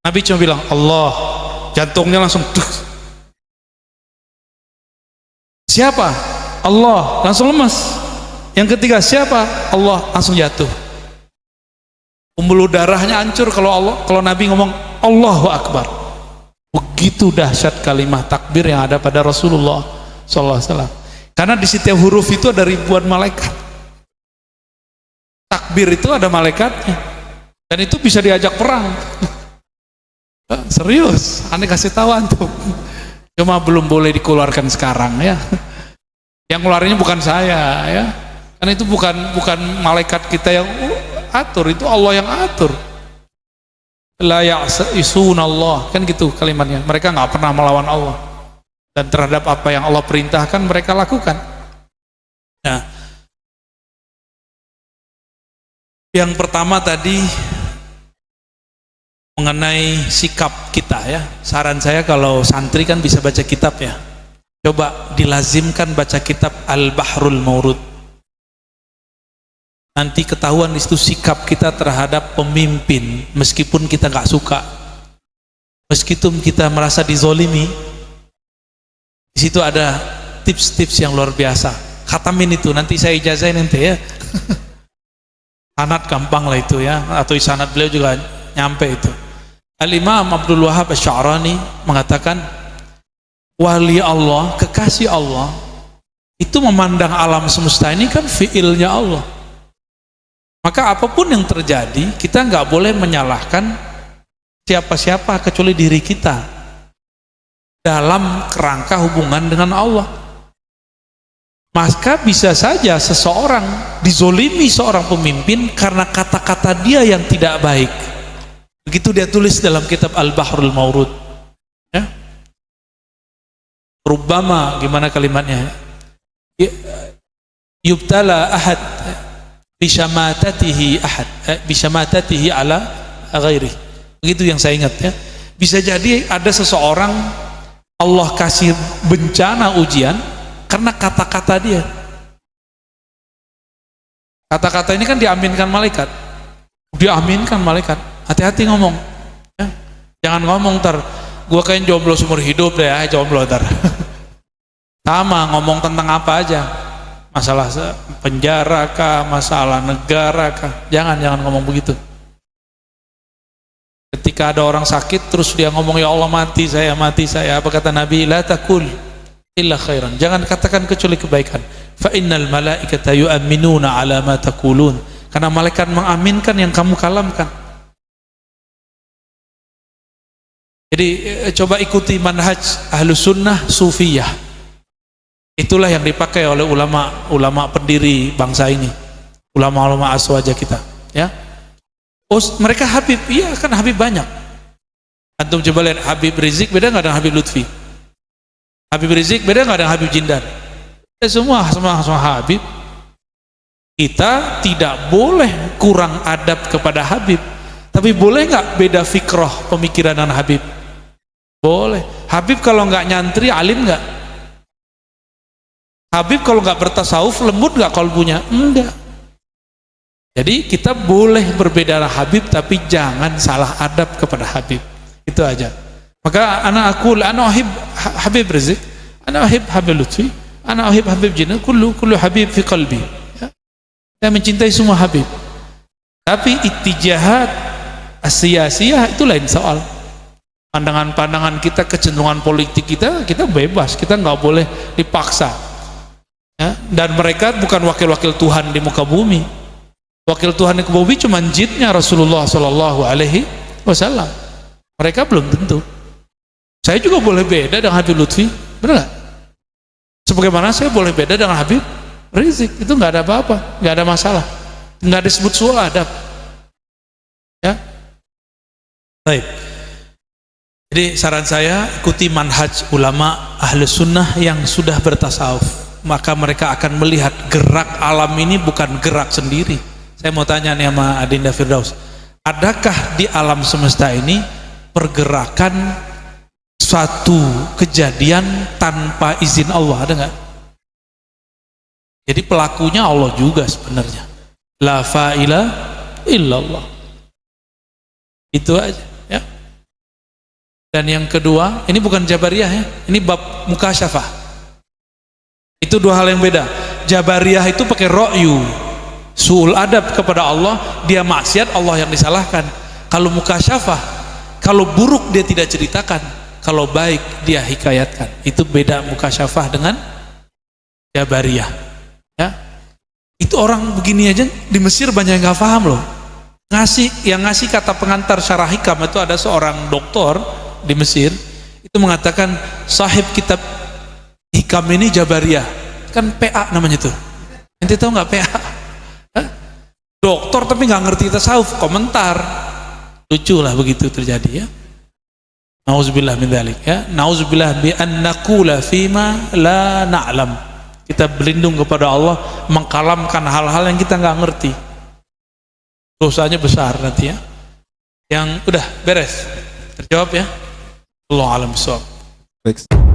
Nabi cuma bilang Allah. Jantungnya langsung tuh. siapa? Allah langsung lemas. Yang ketiga siapa? Allah langsung jatuh. Pembuluh darahnya hancur kalau Allah kalau Nabi ngomong Allahu Akbar. Begitu dahsyat kalimat takbir yang ada pada Rasulullah SAW karena di setiap huruf itu ada ribuan malaikat. Takbir itu ada malaikatnya. Dan itu bisa diajak perang serius? Aneh kasih tahu antum. Cuma belum boleh dikeluarkan sekarang ya. Yang keluarnya bukan saya ya. Karena itu bukan bukan malaikat kita yang atur itu Allah yang atur. La ya'sun Allah. Kan gitu kalimatnya. Mereka nggak pernah melawan Allah. Dan terhadap apa yang Allah perintahkan mereka lakukan. Nah. Yang pertama tadi mengenai sikap kita ya. Saran saya kalau santri kan bisa baca kitab ya. Coba dilazimkan baca kitab Al-Bahrul Maurud. Nanti ketahuan itu sikap kita terhadap pemimpin meskipun kita nggak suka. Meskipun kita merasa dizolimi di situ ada tips-tips yang luar biasa. Khatamin itu nanti saya ijazahin nanti ya. Sanat gampang lah itu ya. Atau sanat beliau juga nyampe itu Al-Imam Abdul Wahab Asy'arani mengatakan wali Allah, kekasih Allah itu memandang alam semesta ini kan fiilnya Allah. Maka apa pun yang terjadi kita nggak boleh menyalahkan siapa-siapa kecuali diri kita dalam kerangka hubungan dengan Allah. Maka bisa saja seseorang dizolimi seorang pemimpin karena kata-kata dia yang tidak baik begitu dia tulis dalam kitab Al-Bahrul Maurud. Ya. Rubama gimana kalimatnya? Ya, yubtala ahad bisyamatatihi ahad eh, bisyamatatihi ala ghairi. Begitu yang saya ingat ya. Bisa jadi ada seseorang Allah kasih bencana ujian karena kata-kata dia. Kata-kata ini kan diaminkan malaikat. Diaminkan malaikat hati-hati ngomong. Ya. jangan ngomong ntar gua kayak jomblo seumur hidup deh ya jomblo ntar sama ngomong tentang apa aja. Masalah penjara kah masalah negara kah. Jangan jangan ngomong begitu. Ketika ada orang sakit terus dia ngomong ya Allah mati saya mati saya. Apa kata Nabi? La takul illa khairan. Jangan katakan kecuali kebaikan. Fa innal malaikata yu'minuna ala ma taqulun. Karena malaikat mengaminkan yang kamu kalamkan Jadi eh, coba ikuti manhaj ahlu sunnah sufiyah. Itulah yang dipakai oleh ulama-ulama pendiri bangsa ini. Ulama-ulama aswaja kita. Ya. Oh, mereka Habib, iya kan Habib banyak. Antum coba lihat Habib Rizik beda nggak dengan Habib Lutfi? Habib Rizik beda nggak dengan Habib Jindan? Ya, semua semua semua Habib. Kita tidak boleh kurang adab kepada Habib, tapi boleh nggak beda fikroh pemikiran dengan Habib? Boleh. Habib kalau nggak nyantri alim nggak? Habib kalau nggak bertasawuf lembut nggak kalbunya? Enggak. Jadi kita boleh berbeda Habib tapi jangan salah adab kepada Habib. Itu aja. Maka anak aku anak Habib Habib Rizik, anak Habib Habib Lutfi, anak Habib Habib Jinnah, kullu kullu Habib fi qalbi. Ya. Saya mencintai semua Habib. Tapi asia-sia itu lain soal pandangan-pandangan kita kecenderungan politik kita kita bebas. Kita nggak boleh dipaksa. Ya? dan mereka bukan wakil-wakil Tuhan di muka bumi. Wakil Tuhan di muka bumi cuma jidnya Rasulullah Shallallahu Alaihi Wasallam. Mereka belum tentu. Saya juga boleh beda dengan Habib Lutfi benar nggak? Sebagaimana saya boleh beda dengan Habib Rizik itu nggak ada apa-apa nggak ada masalah. Nggak disebut soal adab ya? Baik jadi saran saya ikuti manhaj ulama ahli sunnah yang sudah bertasawuf. Maka mereka akan melihat gerak alam ini bukan gerak sendiri. Saya mau tanya nih sama Adinda Firdaus adakah di alam semesta ini pergerakan suatu kejadian tanpa izin Allah? Ada nggak? jadi pelakunya Allah juga sebenarnya. La fa'ila illallah. Itu aja Dan yang kedua, ini bukan Jabariyah ya, ini bab mukasyafah. Itu dua hal yang beda. Jabariyah itu pakai ro'yu, suul adab kepada Allah, dia maksiat Allah yang disalahkan. Kalau mukasyafah, kalau buruk dia tidak ceritakan, kalau baik dia hikayatkan. Itu beda mukasyafah dengan Jabariyah. Ya, itu orang begini aja di Mesir banyak yang nggak paham loh. Ngasih yang ngasih kata pengantar syarah hikam itu ada seorang doktor di Mesir itu mengatakan sahib kitab hikam ini Jabariyah. Kan PA namanya tuh. Nanti tahu nggak PA Hah? dokter tapi nggak ngerti tasawuf komentar. Lucu lah begitu terjadi ya. Nauzubillah min dzalik ya. Nauzubillah bi an naqula fima la na'lam. Kita berlindung kepada Allah mengkalamkan hal-hal yang kita nggak ngerti. Dosanya besar nanti ya. Yang udah beres. Terjawab ya Allah alam soal. Baik.